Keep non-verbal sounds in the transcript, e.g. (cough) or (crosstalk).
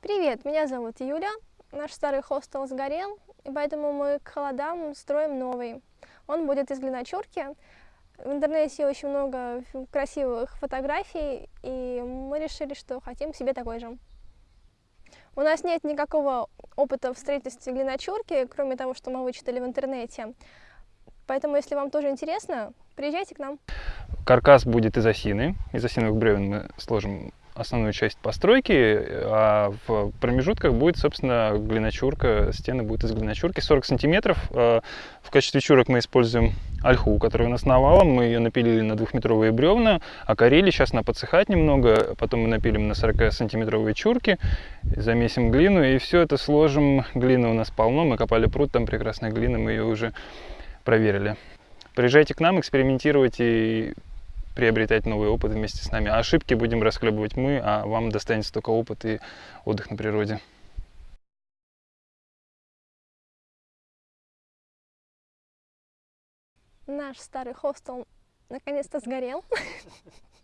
Привет, меня зовут Юля. Наш старый хостел сгорел, и поэтому мы к холодам строим новый. Он будет из глиночурки. В интернете очень много красивых фотографий, и мы решили, что хотим себе такой же. У нас нет никакого опыта в строительстве глиночурки, кроме того, что мы вычитали в интернете. Поэтому, если вам тоже интересно, приезжайте к нам. Каркас будет из осины. Из осиновых бревен мы сложим основную часть постройки, а в промежутках будет, собственно, глиночурка, стены будут из глиночурки 40 сантиметров. А в качестве чурок мы используем ольху, которая у нас навалом, мы ее напилили на двухметровые бревна, окорили, сейчас она подсыхать немного, потом мы напилим на 40 сантиметровые чурки, замесим глину и все это сложим. Глины у нас полно, мы копали пруд, там прекрасная глина, мы ее уже проверили. Приезжайте к нам, экспериментировать и приобретать новый опыт вместе с нами. А ошибки будем расхлебывать мы, а вам достанется только опыт и отдых на природе. Наш старый хостел наконец-то сгорел. (laughs)